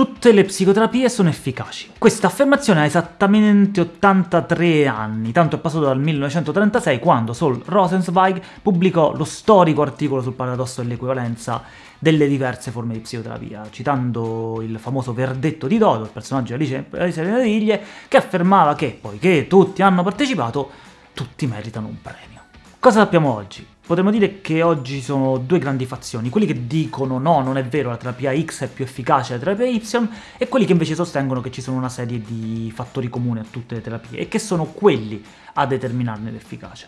Tutte le psicoterapie sono efficaci. Questa affermazione ha esattamente 83 anni, tanto è passato dal 1936 quando Saul Rosenzweig pubblicò lo storico articolo sul paradosso dell'equivalenza delle diverse forme di psicoterapia, citando il famoso verdetto di Dodo, il personaggio di Alice nelle Meraviglie, che affermava che, poiché tutti hanno partecipato, tutti meritano un premio. Cosa sappiamo oggi? Potremmo dire che oggi sono due grandi fazioni, quelli che dicono no, non è vero, la terapia X è più efficace della terapia Y, e quelli che invece sostengono che ci sono una serie di fattori comuni a tutte le terapie, e che sono quelli a determinarne l'efficacia.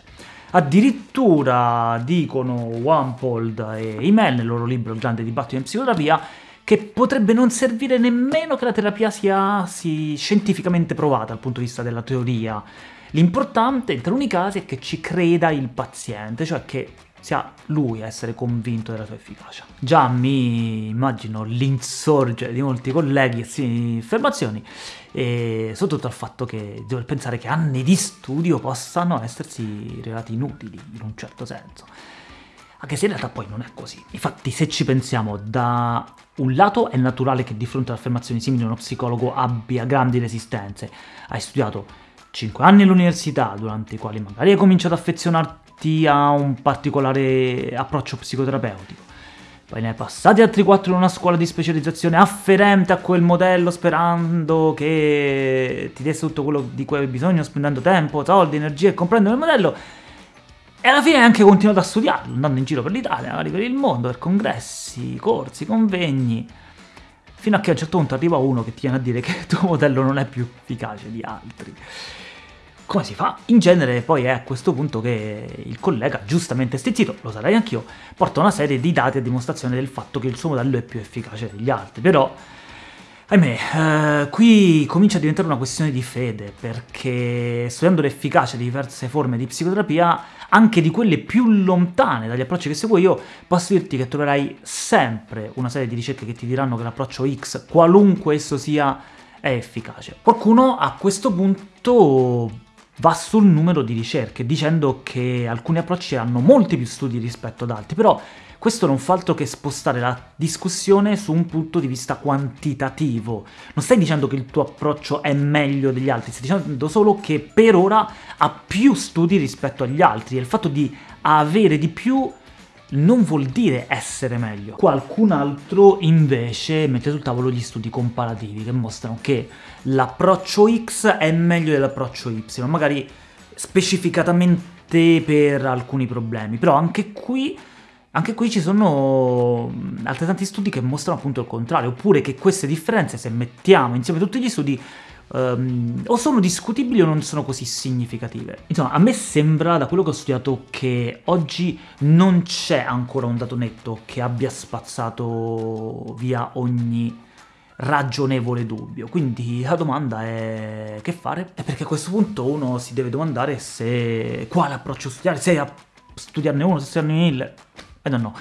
Addirittura dicono Wampold e Imel nel loro libro Il grande dibattito in psicoterapia che potrebbe non servire nemmeno che la terapia sia, sia scientificamente provata dal punto di vista della teoria, L'importante in taluni casi è che ci creda il paziente, cioè che sia lui a essere convinto della sua efficacia. Già mi immagino l'insorgere di molti colleghi e sì, affermazioni, e soprattutto al fatto che devo pensare che anni di studio possano essersi rivelati inutili, in un certo senso. Anche se in realtà poi non è così. Infatti se ci pensiamo, da un lato è naturale che di fronte ad affermazioni simili uno psicologo abbia grandi resistenze. Hai studiato 5 anni all'università, durante i quali magari hai cominciato ad affezionarti a un particolare approccio psicoterapeutico. Poi ne hai passati altri 4 in una scuola di specializzazione afferente a quel modello, sperando che ti desse tutto quello di cui avevi bisogno, spendendo tempo, soldi, energie e comprendendo il modello. E alla fine anche continuato a studiarlo, andando in giro per l'Italia, per il mondo, per congressi, corsi, convegni fino a che a un certo punto arriva uno che ti viene a dire che il tuo modello non è più efficace di altri. Come si fa? In genere poi è a questo punto che il collega, giustamente stizzito, lo sarei anch'io, porta una serie di dati a dimostrazione del fatto che il suo modello è più efficace degli altri, però... Ahimè, eh, qui comincia a diventare una questione di fede, perché studiando l'efficacia di diverse forme di psicoterapia, anche di quelle più lontane dagli approcci che seguo io, posso dirti che troverai sempre una serie di ricerche che ti diranno che l'approccio X, qualunque esso sia, è efficace. Qualcuno a questo punto va sul numero di ricerche, dicendo che alcuni approcci hanno molti più studi rispetto ad altri, però questo non fa altro che spostare la discussione su un punto di vista quantitativo. Non stai dicendo che il tuo approccio è meglio degli altri, stai dicendo solo che per ora ha più studi rispetto agli altri, e il fatto di avere di più non vuol dire essere meglio. Qualcun altro invece mette sul tavolo gli studi comparativi che mostrano che l'approccio X è meglio dell'approccio Y, magari specificatamente per alcuni problemi, però anche qui, anche qui ci sono altrettanti studi che mostrano appunto il contrario, oppure che queste differenze, se mettiamo insieme tutti gli studi, um, o sono discutibili o non sono così significative. Insomma, a me sembra, da quello che ho studiato, che oggi non c'è ancora un dato netto che abbia spazzato via ogni ragionevole dubbio. Quindi la domanda è che fare? E perché a questo punto uno si deve domandare se quale approccio studiare, se studiarne uno, se studiarne mille, I don't know.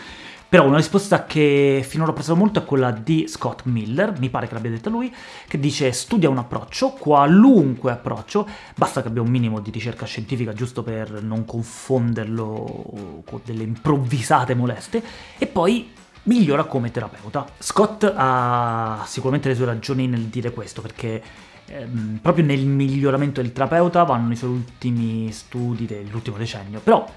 Però una risposta che finora ho apprezzato molto è quella di Scott Miller, mi pare che l'abbia detta lui, che dice studia un approccio, qualunque approccio, basta che abbia un minimo di ricerca scientifica giusto per non confonderlo con delle improvvisate moleste, e poi migliora come terapeuta. Scott ha sicuramente le sue ragioni nel dire questo, perché ehm, proprio nel miglioramento del terapeuta vanno i suoi ultimi studi dell'ultimo decennio, però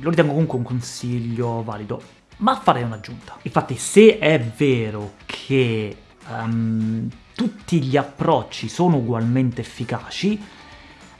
lo ritengo comunque un consiglio valido ma farei un'aggiunta. Infatti se è vero che um, tutti gli approcci sono ugualmente efficaci,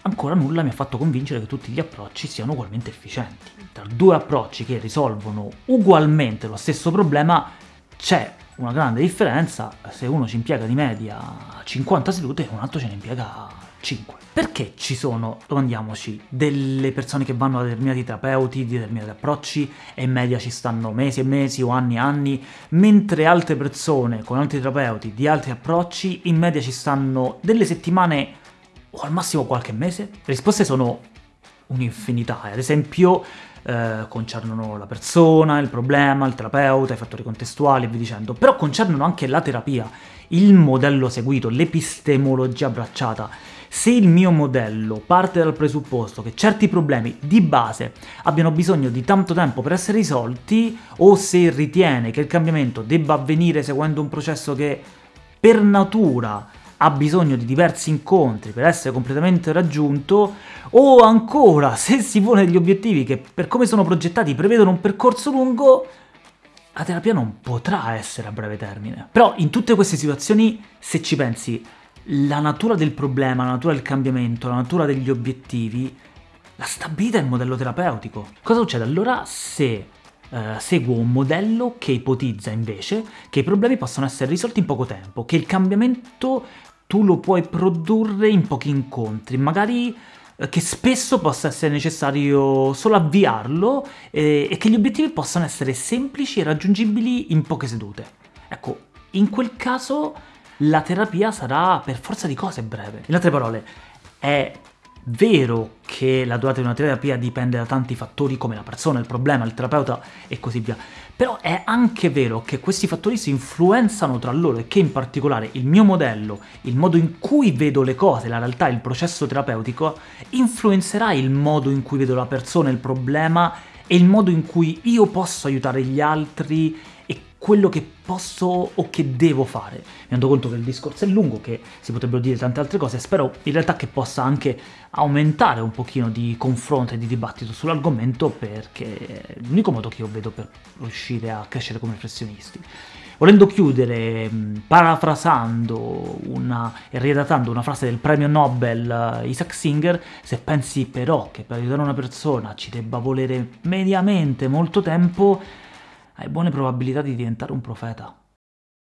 ancora nulla mi ha fatto convincere che tutti gli approcci siano ugualmente efficienti. Tra due approcci che risolvono ugualmente lo stesso problema c'è una grande differenza se uno ci impiega di media 50 sedute e un altro ce ne impiega 5. Perché ci sono, domandiamoci, delle persone che vanno da determinati terapeuti, di determinati approcci, e in media ci stanno mesi e mesi o anni e anni, mentre altre persone con altri terapeuti di altri approcci, in media ci stanno delle settimane o al massimo qualche mese? Le risposte sono un'infinità, ad esempio eh, concernono la persona, il problema, il terapeuta, i fattori contestuali e via dicendo, però concernono anche la terapia, il modello seguito, l'epistemologia abbracciata. Se il mio modello parte dal presupposto che certi problemi di base abbiano bisogno di tanto tempo per essere risolti, o se ritiene che il cambiamento debba avvenire seguendo un processo che per natura ha bisogno di diversi incontri per essere completamente raggiunto, o ancora, se si pone degli obiettivi che per come sono progettati prevedono un percorso lungo, la terapia non potrà essere a breve termine. Però in tutte queste situazioni, se ci pensi, la natura del problema, la natura del cambiamento, la natura degli obiettivi, la stabilità è il modello terapeutico. Cosa succede allora se Uh, seguo un modello che ipotizza invece che i problemi possano essere risolti in poco tempo, che il cambiamento tu lo puoi produrre in pochi incontri, magari uh, che spesso possa essere necessario solo avviarlo eh, e che gli obiettivi possano essere semplici e raggiungibili in poche sedute. Ecco, in quel caso la terapia sarà per forza di cose breve. In altre parole, è vero che la durata di una terapia dipende da tanti fattori come la persona, il problema, il terapeuta e così via, però è anche vero che questi fattori si influenzano tra loro e che in particolare il mio modello, il modo in cui vedo le cose, la realtà, il processo terapeutico, influenzerà il modo in cui vedo la persona, il problema e il modo in cui io posso aiutare gli altri quello che posso o che devo fare. Mi rendo conto che il discorso è lungo, che si potrebbero dire tante altre cose, spero in realtà che possa anche aumentare un pochino di confronto e di dibattito sull'argomento perché è l'unico modo che io vedo per riuscire a crescere come professionisti. Volendo chiudere, parafrasando una, e riadattando una frase del premio Nobel uh, Isaac Singer, se pensi però che per aiutare una persona ci debba volere mediamente molto tempo, hai buone probabilità di diventare un profeta.